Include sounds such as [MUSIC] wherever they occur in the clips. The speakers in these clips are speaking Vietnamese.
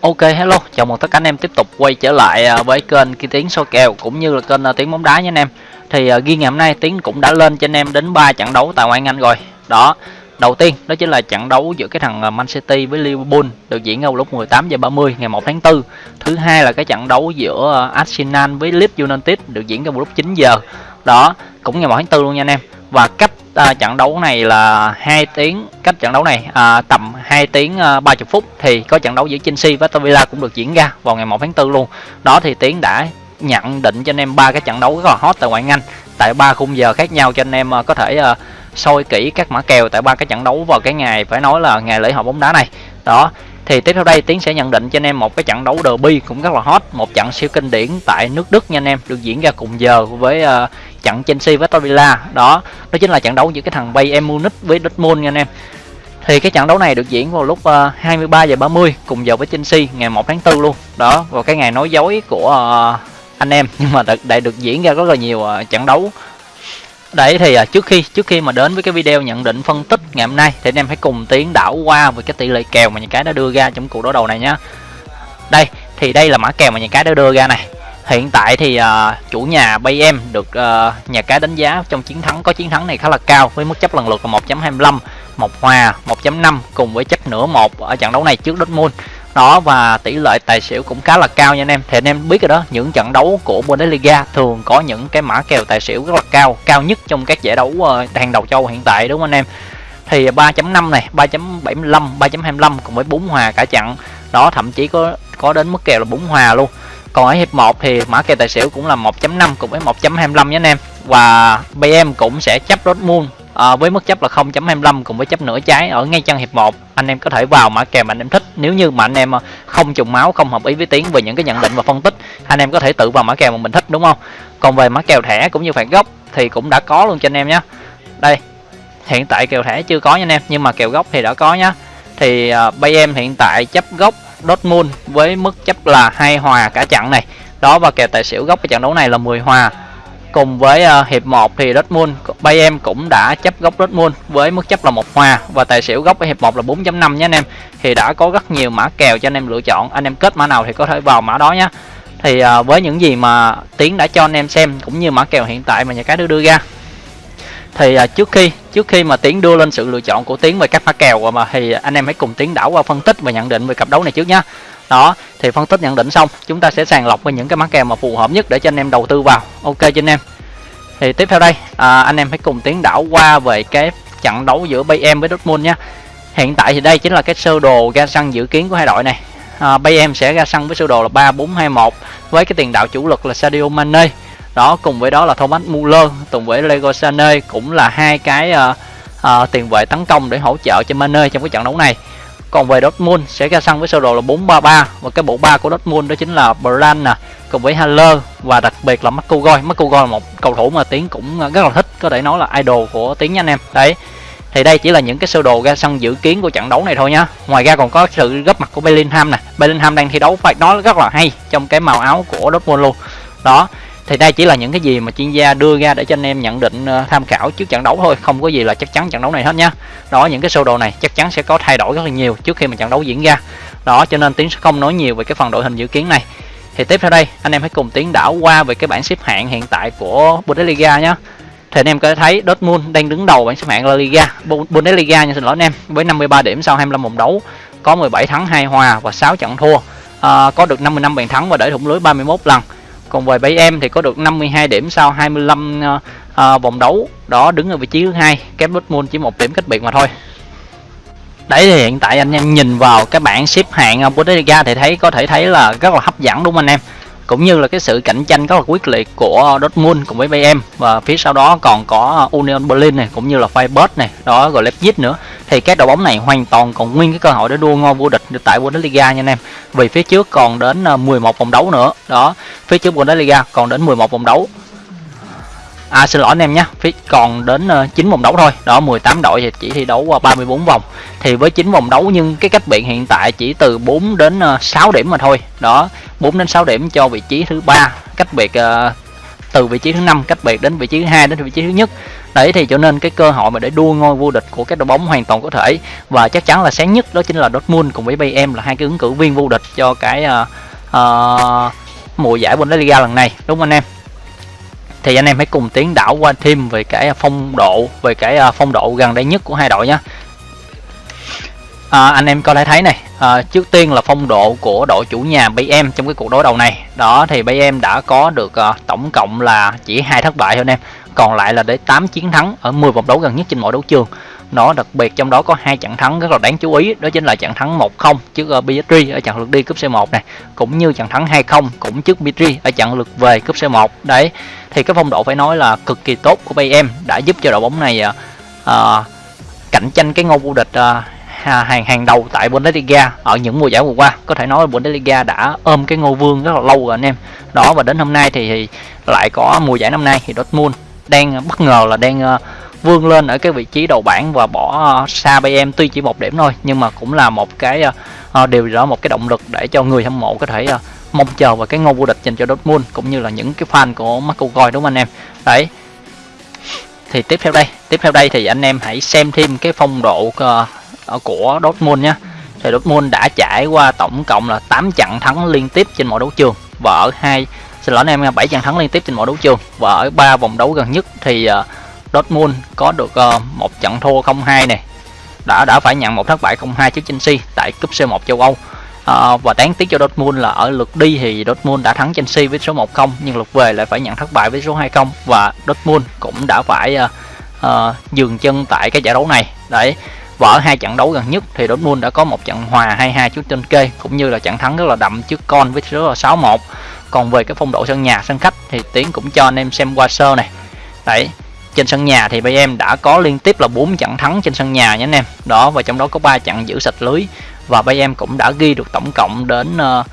Ok hello, chào mừng tất cả anh em tiếp tục quay trở lại à, với kênh Ki Tiến soi kèo cũng như là kênh à, Tiến bóng đá nha anh em. Thì à, ghi ngày hôm nay Tiến cũng đã lên cho anh em đến 3 trận đấu tại ngoại Anh rồi. Đó. Đầu tiên đó chính là trận đấu giữa cái thằng Man City với Liverpool được diễn ra lúc 18 giờ 30 ngày 1 tháng 4. Thứ hai là cái trận đấu giữa Arsenal với Leeds United được diễn ra vào lúc 9 giờ. Đó, cũng ngày 1 tháng 4 luôn nha anh em. Và cách à, trận đấu này là hai tiếng cách trận đấu này à, tầm 2 tiếng à, 30 phút thì có trận đấu giữa Chelsea và Villa cũng được diễn ra vào ngày 1 tháng 4 luôn. Đó thì tiến đã nhận định cho anh em ba cái trận đấu rất là hot tại ngoại Anh. Tại ba khung giờ khác nhau cho anh em à, có thể à, soi kỹ các mã kèo tại ba cái trận đấu vào cái ngày phải nói là ngày lễ hội bóng đá này. Đó thì tiếp theo đây tiến sẽ nhận định cho anh em một cái trận đấu derby cũng rất là hot một trận siêu kinh điển tại nước đức nha anh em được diễn ra cùng giờ với uh, trận Chelsea với Aston Villa đó đó chính là trận đấu giữa cái thằng Bayern Munich với Dortmund nha anh em. Thì cái trận đấu này được diễn vào lúc ờ, uh, 23 giờ 30 cùng giờ với Chelsea ngày 1 tháng 4 luôn. Đó vào cái ngày nói dối của uh, anh em. Nhưng mà đã được diễn ra rất là nhiều uh, trận đấu. Đấy thì trước khi trước khi mà đến với cái video nhận định phân tích ngày hôm nay thì anh em hãy cùng tiến đảo qua về cái tỷ lệ kèo mà những cái đã đưa ra trong cuộc đối đầu này nhá. Đây thì đây là mã kèo mà những cái đã đưa ra này. Hiện tại thì uh, chủ nhà Bayern được uh, nhà cái đánh giá trong chiến thắng có chiến thắng này khá là cao với mức chấp lần lượt là 1.25, một hòa 1.5 cùng với chấp nửa một ở trận đấu này trước Dortmund. Đó và tỷ lệ tài xỉu cũng khá là cao nha anh em. Thì anh em biết rồi đó những trận đấu của Bundesliga thường có những cái mã kèo tài xỉu rất là cao cao nhất trong các giải đấu uh, hàng đầu châu hiện tại đúng không anh em? Thì 3.5 này 3.75 3.25 cùng với 4 hòa cả trận. Đó thậm chí có có đến mức kèo là 4 hòa luôn còn ở hiệp 1 thì mã kèo tài xỉu cũng là 1.5 cùng với 1.25 nhé anh em. Và BM cũng sẽ chấp Dortmund à, với mức chấp là 0.25 cùng với chấp nửa trái ở ngay chân hiệp 1 anh em có thể vào mã kèo mà anh em thích. Nếu như mà anh em ờ, không trùng máu không hợp ý với tiến về những cái nhận định và phân tích anh em có thể tự vào mã kèo mà mình thích đúng không? Còn về mã kèo thẻ cũng như phạt gốc thì cũng đã có luôn cho anh em nhé đây hiện tại kèo thẻ chưa có nha anh em nhưng mà kèo gốc thì đã có nhá. Thì uh, bay em hiện tại chấp gốc Dortmund với mức chấp là hai hòa cả trận này. Đó và kèo tài xỉu gốc cái trận đấu này là 10 hòa. Cùng với uh, hiệp 1 thì Dortmund Bayern cũng đã chấp góc Dortmund với mức chấp là một hòa và tài xỉu góc ở hiệp 1 là 4.5 nhé anh em. Thì đã có rất nhiều mã kèo cho anh em lựa chọn. Anh em kết mã nào thì có thể vào mã đó nhé. Thì uh, với những gì mà tiến đã cho anh em xem cũng như mã kèo hiện tại mà nhà cái đưa đưa ra thì à, trước khi trước khi mà tiến đưa lên sự lựa chọn của tiến về các mã kèo mà thì anh em hãy cùng tiến đảo qua phân tích và nhận định về cặp đấu này trước nhé đó thì phân tích nhận định xong chúng ta sẽ sàng lọc với những cái mã kèo mà phù hợp nhất để cho anh em đầu tư vào. Ok cho anh em. Thì tiếp theo đây à, anh em hãy cùng tiến đảo qua về cái trận đấu giữa Bayern với Dortmund nhé hiện tại thì đây chính là cái sơ đồ ra sân dự kiến của hai đội này. À, Bayern sẽ ra sân với sơ đồ là 3-4-2-1 với cái tiền đạo chủ lực là Sadio Mane đó cùng với đó là Thomas Muller cùng với Lego Sané cũng là hai cái uh, uh, tiền vệ tấn công để hỗ trợ cho Mane trong cái trận đấu này còn về Dortmund sẽ ra sân với sơ đồ là 433 và cái bộ ba của Dortmund đó chính là Brand nè cùng với Haller và đặc biệt là Marco Goi. Marco Goi là một cầu thủ mà Tiến cũng ờ, rất là thích, có thể nói là idol của Tiến nha anh em. Đấy. Thì đây chỉ là những cái sơ đồ ra sân dự kiến của trận đấu này thôi nhá. Ngoài ra còn có sự góp mặt của Bellingham nè. Bellingham đang thi đấu phải nói rất là hay trong cái màu áo của Dortmund luôn. Đó thì đây chỉ là những cái gì mà chuyên gia đưa ra để cho anh em nhận định ờ, tham khảo trước trận đấu thôi không có gì là chắc chắn trận đấu này hết nhá. Đó những cái sơ đồ này chắc chắn sẽ có thay đổi rất là nhiều trước khi mà trận đấu diễn ra. Đó cho nên tiến sẽ không nói nhiều về cái phần đội hình dự kiến này. Thì tiếp theo đây anh em hãy cùng tiến đảo qua về cái bảng xếp hạng hiện tại của Bundesliga nhé thì anh em có thể thấy Dortmund đang đứng đầu bảng xếp hạng La Liga Bundesliga nha xin lỗi anh em với 53 điểm sau 25 vòng đấu có 17 thắng 2 hòa và 6 trận thua. À, có được 55 bàn thắng và để thủng lưới 31 lần còn về bảy em thì có được 52 điểm sau 25 uh, ờ, ờ, vòng đấu. Đó đứng ở vị trí thứ hai. Kém Dortmund chỉ một điểm cách biệt mà thôi. Đấy thì hiện tại anh em nhìn vào cái bảng xếp hạng ờ, Bundesliga thì thấy có thể thấy là rất là hấp dẫn đúng không anh em? Cũng như là cái sự cạnh tranh rất là quyết liệt của Dortmund cùng với Bayern. Và phía sau đó còn có Union Berlin này, cũng như là Freiburg này, đó rồi Leipzig nữa. Thì các đội bóng này hoàn toàn còn nguyên cái cơ hội để đua ngôi vô địch tại Bundesliga nha anh em. Vì phía trước còn đến ờ, 11 vòng đấu nữa, đó. Phía trước Bundesliga còn đến 11 vòng đấu. À xin lỗi anh em nhé, phía còn đến ờ, uh, 9 vòng đấu thôi. Đó 18 đội thì chỉ thi đấu ờ, qua 34 vòng. Thì với 9 vòng đấu nhưng cái cách biệt hiện tại chỉ từ 4 đến ờ, uh, 6 điểm mà thôi. Đó, 4 đến 6 điểm cho vị trí thứ ba, cách biệt uh, từ vị trí thứ năm cách biệt đến vị trí thứ hai đến vị trí thứ nhất đấy thì cho nên cái cơ hội mà để đua ngôi vô địch của các đội bóng hoàn toàn có thể và chắc chắn là sáng nhất đó chính là Dortmund cùng với Bayern là hai cái ứng cử viên vô địch cho cái uh, uh, mùa giải Bundesliga lần này đúng không anh em thì anh em hãy cùng tiến đảo qua thêm về cái à, phong độ về cái à, phong độ gần đây nhất của hai đội nhé à, anh em có thể thấy này à, trước tiên là phong độ của đội chủ nhà BM trong cái cuộc đối đầu này. Đó thì BM đã có được à, tổng cộng là chỉ hai thất bại thôi anh em. Còn lại là để 8 chiến thắng ở 10 vòng đấu gần nhất trên mọi đấu trường nó đặc biệt trong đó có hai trận thắng rất là đáng chú ý đó chính là trận thắng 1-0 trước uh, ở trận lượt đi cúp C1 này cũng như trận thắng 2-0 cũng trước PSG ở trận lượt về cúp C1 đấy thì cái phong độ phải nói là cực kỳ tốt của BM đã giúp cho đội bóng này à, cạnh tranh cái ngôi vô địch à, hàng hàng đầu tại Bundesliga ở những mùa giải vừa qua. Có thể nói Bundesliga đã ôm cái ngôi vương rất là lâu rồi anh em. Đó và đến hôm nay thì, thì lại có mùa giải năm nay thì Dortmund đang bất ngờ là đang uh, vươn lên ở cái vị trí đầu bảng và bỏ ờ, xa xa em tuy chỉ một điểm thôi nhưng mà cũng là một cái uh, điều đó một cái động lực để cho người hâm mộ có thể uh, mong chờ vào cái ngôi vô địch dành cho Dortmund cũng như là những cái fan của Marco Goy đúng không anh em? Đấy. Thì tiếp theo đây tiếp theo đây thì anh em hãy xem thêm cái phong độ uh, của Dortmund nhé thì Dortmund đã trải qua tổng cộng là 8 trận thắng liên tiếp trên mọi đấu trường và ở hai xin lỗi anh em 7 trận thắng liên tiếp trên mọi đấu trường và ở ba vòng đấu gần nhất. Thì uh, Dortmund có được uh, một trận thua 0-2 này đã đã phải nhận một thất bại 0-2 trước Chelsea tại cúp C1 châu Âu. À, và đáng tiếc cho Dortmund là ở lượt đi thì Dortmund đã thắng Chelsea với số 1-0 nhưng lượt về lại phải nhận thất bại với số 2-0 và Dortmund cũng đã phải uh, uh, dừng chân tại cái giải đấu này. Đấy và ở hai trận đấu gần nhất thì Dortmund đã có một trận hòa 2-2 trước trên kê cũng như là trận thắng rất là đậm trước con với số là 6-1 còn về cái phong độ sân nhà sân khách thì tiến cũng cho anh em xem qua sơ này. Đấy trên sân nhà thì BM đã có liên tiếp là 4 trận thắng trên sân nhà nhé anh em. Đó và trong đó có 3 trận giữ sạch lưới. Và BM cũng đã ghi được tổng cộng đến uh,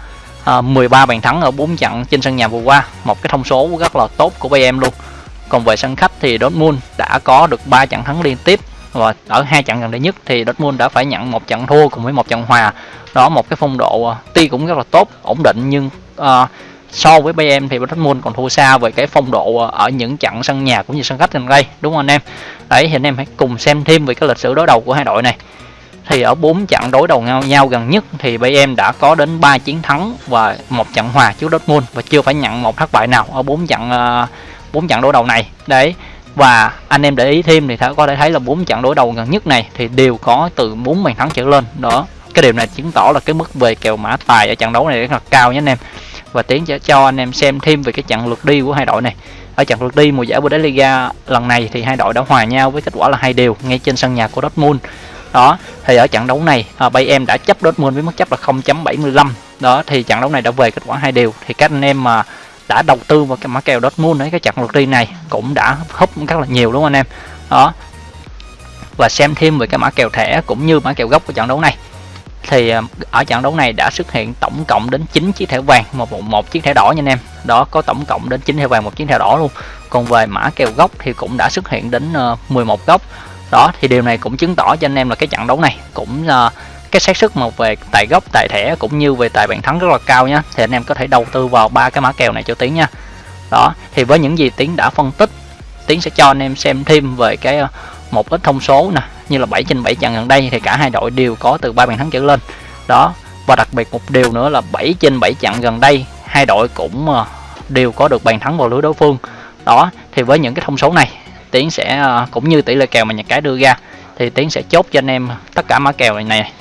uh, 13 bàn thắng ở 4 trận trên sân nhà vừa qua. Một cái thông số rất là tốt của BM luôn. Còn về sân khách thì Dortmund đã có được 3 trận thắng liên tiếp. Và ở hai trận gần đây nhất thì Dortmund đã phải nhận một trận thua cùng với một trận hòa. Đó một cái phong độ uh, tuy cũng rất là tốt ổn định nhưng uh, so với BM thì Dortmund còn thua xa về cái phong độ ờ, ở những trận sân nhà cũng như sân khách gần đây đúng không anh em? Đấy thì anh em hãy cùng xem thêm về cái lịch sử đối đầu của hai đội này. Thì ở bốn trận đối đầu nhau, nhau gần nhất thì BM đã có đến 3 chiến thắng và một trận hòa trước Dortmund và chưa phải nhận một thất bại nào ở bốn trận ờ, bốn trận đối đầu này. Đấy và anh em để ý thêm thì có thể thấy là bốn trận đối đầu gần nhất này thì đều có từ 4 bàn thắng trở lên. Đó cái điều này chứng tỏ là cái mức về kèo mã tài ở trận đấu này rất là cao nhé anh em và tiến sẽ cho anh em xem thêm về cái trận lượt đi của hai đội này. Ở trận lượt đi mùa giải Bundesliga lần này thì hai đội đã hòa nhau với kết quả là hai đều ngay trên sân nhà của Dortmund. Đó thì ở trận đấu này à, Bayern đã chấp Dortmund với mức chấp là 0.75 đó thì trận đấu này đã về kết quả hai đều. Thì các anh em mà đã đầu tư vào cái mã kèo Dortmund ấy cái trận lượt đi này cũng đã húp rất là nhiều đúng không anh em? Đó và xem thêm về cái mã kèo thẻ cũng như mã kèo gốc của trận đấu này thì à, ở trận đấu này đã xuất hiện tổng cộng đến 9 chiếc thẻ vàng một, một, một chiếc thẻ đỏ nha anh em. Đó có tổng cộng đến 9 thẻ vàng một chiếc thẻ đỏ luôn. Còn về mã kèo gốc thì cũng đã xuất hiện đến ờ, 11 góc đó thì điều này cũng chứng tỏ cho anh em là cái trận đấu này cũng uh, cái xác suất một về tài gốc tài thẻ cũng như về tài bàn thắng rất là cao nhá. Thì anh em có thể đầu tư vào ba cái mã kèo này cho tiến nha. Đó thì với những gì tiến đã phân tích tiến sẽ cho anh em xem thêm về cái ờ, một ít thông số nè như là 7 trên 7 trận gần đây thì cả hai đội đều có từ ba bàn thắng trở lên. Đó và đặc biệt một điều nữa là 7 trên 7 trận gần đây hai đội cũng ờ, đều có được bàn thắng vào lưới đối phương. Đó thì với những cái thông số này tiến sẽ ờ, cũng như tỷ lệ kèo mà nhà cái đưa ra thì tiến sẽ chốt cho anh em tất cả mã kèo này này.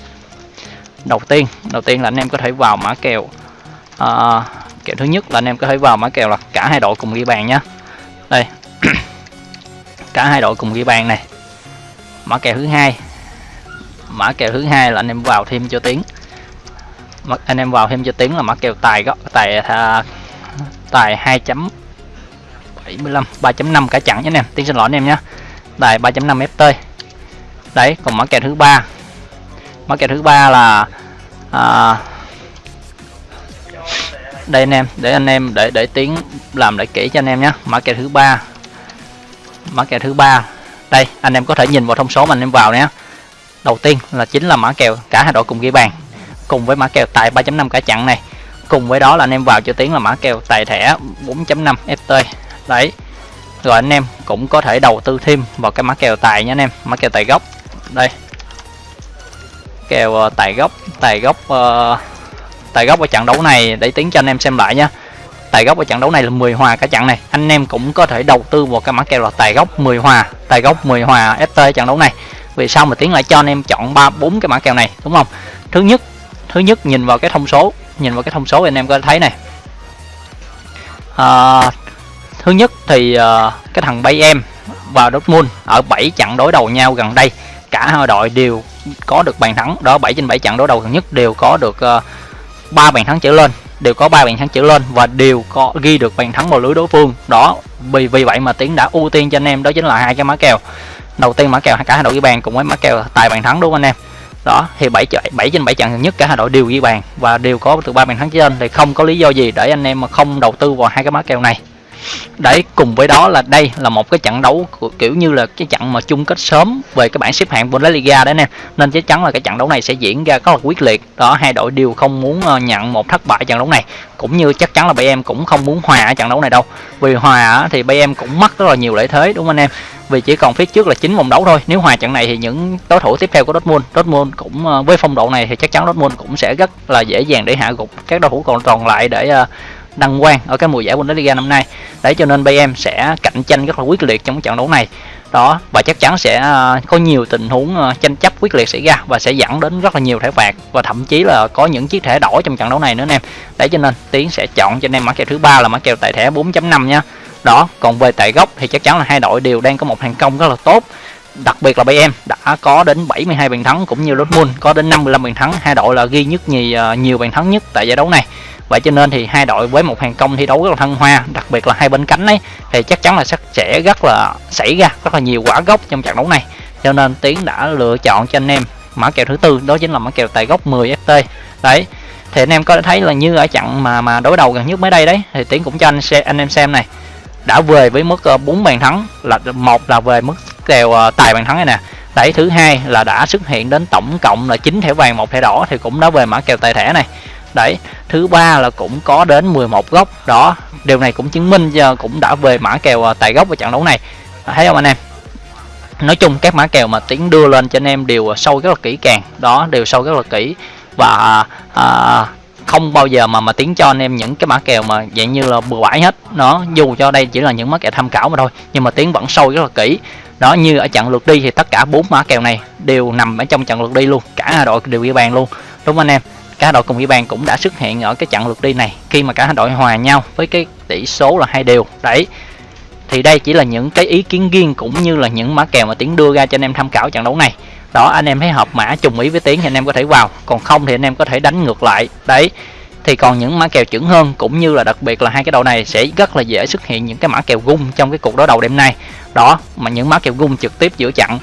Đầu tiên đầu tiên là anh em có thể vào mã kèo uh, kèo thứ nhất là anh em có thể vào mã kèo là cả hai đội cùng ghi bàn nhé đây [CLEARS THROAT] cả hai đội cùng ghi bàn này mã kèo thứ hai. Mã kèo thứ hai là anh em vào thêm cho tiếng. Anh em vào thêm cho tiếng là mã kèo tài góc tài à, tài 2.75 3.5 cả chặn nhé anh em. Tiếng xin lỗi anh em nhé. Tài 3.5 ft. Đấy còn mã kèo thứ ba. Mã kèo thứ ba là à, đây anh em để anh em để để tiếng làm lại kỹ cho anh em nhé. Mã kèo thứ ba. Mã kèo thứ ba đây anh em có thể nhìn vào thông số mà anh em vào nhé đầu tiên là chính là mã kèo cả hai đội cùng ghi bàn cùng với mã kèo tài 3.5 cả chặn này. Cùng với đó là anh em vào cho tiếng là mã kèo tài thẻ 4.5 ft đấy rồi anh em cũng có thể đầu tư thêm vào cái mã kèo tài nha anh em mã kèo tài gốc. Đây kèo ờ, tài gốc tài gốc uh, tài gốc ở trận đấu này để tiếng cho anh em xem lại nha tài gốc ở trận đấu này là 10 hòa cả trận này. Anh em cũng có thể đầu tư vào cái mã kèo là tài gốc 10 hòa. Tài gốc 10 hòa ft trận đấu này. Vì sao mà tiến lại cho anh em chọn ba bốn cái mã kèo này đúng không? Thứ nhất thứ nhất nhìn vào cái thông số nhìn vào cái thông số anh em có thấy này. À, thứ nhất thì uh, cái thằng bay em và Dortmund ở 7 trận đối đầu nhau gần đây. Cả hai đội đều có được bàn thắng. Đó 7 trên 7 trận đối đầu gần nhất đều có được à, uh, 3 bàn thắng trở lên đều có ba bàn thắng trở lên và đều có ghi được bàn thắng vào lưới đối phương. Đó, vì vì vậy mà tiến đã ưu tiên cho anh em đó chính là hai cái mã kèo. Đầu tiên mã kèo cả hai đội ghi bàn cùng với mã kèo tài bàn thắng đúng không anh em? Đó, thì 7 7 trên 7 trận gần nhất cả hai đội đều ghi bàn và đều có từ ba bàn thắng trở lên thì không có lý do gì để anh em mà không đầu tư vào hai cái mã kèo này đấy, cùng với đó là đây là một cái trận đấu kiểu như là cái trận mà chung kết sớm về cái bảng xếp hạng Bundesliga đấy nè. Nên chắc chắn là cái trận đấu này sẽ diễn ra rất là quyết liệt. Đó, hai đội đều không muốn ờ, nhận một thất bại trận đấu này. Cũng như chắc chắn là BM cũng không muốn hòa ở trận đấu này đâu. Vì hòa thì BM cũng mất rất là nhiều lợi thế, đúng không anh em? Vì chỉ còn phía trước là chín vòng đấu thôi. Nếu hòa trận này thì những đối thủ tiếp theo của Dortmund Dortmund cũng ờ, với phong độ này thì chắc chắn Dortmund cũng sẽ rất là dễ dàng để hạ gục các đối thủ còn còn lại để ờ, đăng quang ở cái mùa giải Bundesliga năm nay đấy, cho nên BM sẽ cạnh tranh rất là quyết liệt trong trận đấu này. Đó, và chắc chắn sẽ ờ, có nhiều tình huống ờ, tranh chấp quyết liệt xảy ra và sẽ dẫn đến rất là nhiều thẻ phạt và thậm chí là có những chiếc thẻ đỏ trong trận đấu này nữa anh em. Đấy, cho nên tiến sẽ chọn cho anh em mã kèo thứ ba là mã kèo tại thẻ 4.5 nha. Đó, còn về tại gốc thì chắc chắn là hai đội đều đang có một thành công rất là tốt đặc biệt là bay em đã có đến 72 bàn thắng cũng như Dortmund, có đến 55 bàn thắng. Hai đội là ghi nhất nhì à, nhiều bàn thắng nhất tại giải đấu này. Vậy cho nên thì hai đội với một hàng công thi đấu rất là thăng hoa, đặc biệt là hai bên cánh ấy, thì chắc chắn là sẽ rất là, xảy ra rất là nhiều quả gốc trong trận đấu này. Cho nên tiến đã lựa chọn cho anh em mã kèo thứ tư, đó chính là mã kèo tài gốc 10 ft đấy, thì anh em có thấy là như ở trận mà mà đối đầu gần nhất mới đây đấy, thì tiến cũng cho anh xem anh em xem này. Đã về với mức à, 4 bàn thắng, là một là về mức kèo ờ, tài bàn thắng này nè. Đấy thứ hai là đã xuất hiện đến tổng cộng là 9 thẻ vàng một thẻ đỏ thì cũng đã về mã kèo tài thẻ này. Đấy thứ ba là cũng có đến 11 góc. Đó điều này cũng chứng minh cho cũng đã về mã kèo ờ, tài góc ở trận đấu này. Thấy không anh em? Nói chung các mã kèo mà tiến đưa lên cho anh em đều sâu rất là kỹ càng. Đó đều sâu rất là kỹ. Và à, không bao giờ mà mà tiến cho anh em những cái mã kèo mà dạng như là bừa bãi hết. Nó dù cho đây chỉ là những mã kèo tham khảo mà thôi, nhưng mà tiến vẫn sâu rất là kỹ. Đó, như ở trận lượt đi thì tất cả bốn mã kèo này đều nằm ở trong trận lượt đi luôn, cả hai đội đều ghi bàn luôn. Đúng không anh em? Cả đội cùng ghi bàn cũng đã xuất hiện ở cái trận lượt đi này, khi mà cả hai đội hòa nhau với cái tỷ số là hai đều. Đấy, thì đây chỉ là những cái ý kiến riêng cũng như là những mã kèo mà tiến đưa ra cho anh em tham khảo trận đấu này đó anh em thấy hợp mã trùng ý với tiến thì anh em có thể vào còn không thì anh em có thể đánh ngược lại đấy thì còn những mã kèo chuẩn hơn cũng như là đặc biệt là hai cái đầu này sẽ rất là dễ xuất hiện những cái mã kèo gung trong cái cuộc đối đầu đêm nay đó mà những mã kèo gung trực tiếp giữa chặn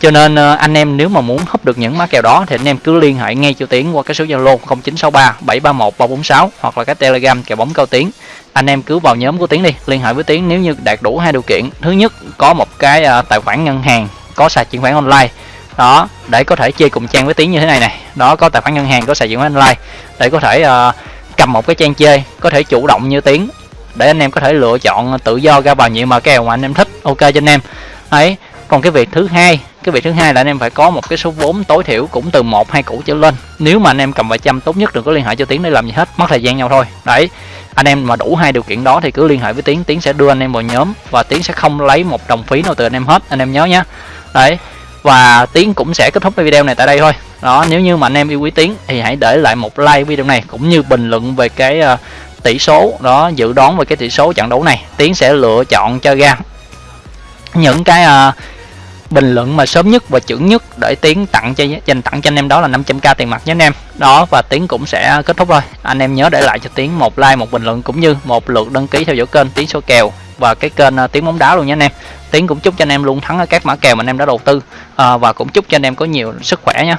cho nên ờ, anh em nếu mà muốn húp được những mã kèo đó thì anh em cứ liên hệ ngay cho Tiến qua cái số Zalo 0963 731 346 hoặc là cái Telegram kèo bóng cao Tiến. Anh em cứ vào nhóm của Tiến đi, liên hệ với Tiến nếu như đạt đủ hai điều kiện. Thứ nhất có một cái ờ, tài khoản ngân hàng có sàn chuyển khoản online. Đó, để có thể chơi cùng trang với Tiến như thế này này. Đó có tài khoản ngân hàng có sử dụng online để có thể uh, cầm một cái trang chơi, có thể chủ động như Tiến để anh em có thể lựa chọn tự do ra vào nhiệm mà kèo mà anh em thích. Ok cho anh em. ấy còn cái việc thứ hai cái việc thứ hai là anh em phải có một cái số vốn tối thiểu cũng từ một hai củ trở lên nếu mà anh em cầm vài trăm tốt nhất đừng có liên hệ cho tiến để làm gì hết mất thời gian nhau thôi đấy anh em mà đủ hai điều kiện đó thì cứ liên hệ với tiến tiến sẽ đưa anh em vào nhóm và tiến sẽ không lấy một đồng phí nào từ anh em hết anh em nhớ nhé đấy và tiến cũng sẽ kết thúc cái video này tại đây thôi. Đó nếu như mà anh em yêu quý tiến thì hãy để lại một like video này cũng như bình luận về cái uh, tỷ số. Đó dự đoán về cái tỷ số trận đấu này tiến sẽ lựa chọn cho ra. Những cái uh, bình luận mà sớm nhất và chuẩn nhất để tiến tặng cho dành tặng cho anh em đó là 500k tiền mặt nhé anh em. Đó và tiến cũng sẽ kết thúc rồi anh em nhớ để lại cho tiến một like một bình luận cũng như một lượt đăng ký theo dõi kênh tiến số kèo và cái kênh uh, tiến bóng đá luôn nhé anh em tiến cũng chúc cho anh em luôn thắng ở các mã kèo mà anh em đã đầu tư. À, và cũng chúc cho anh em có nhiều sức khỏe nhé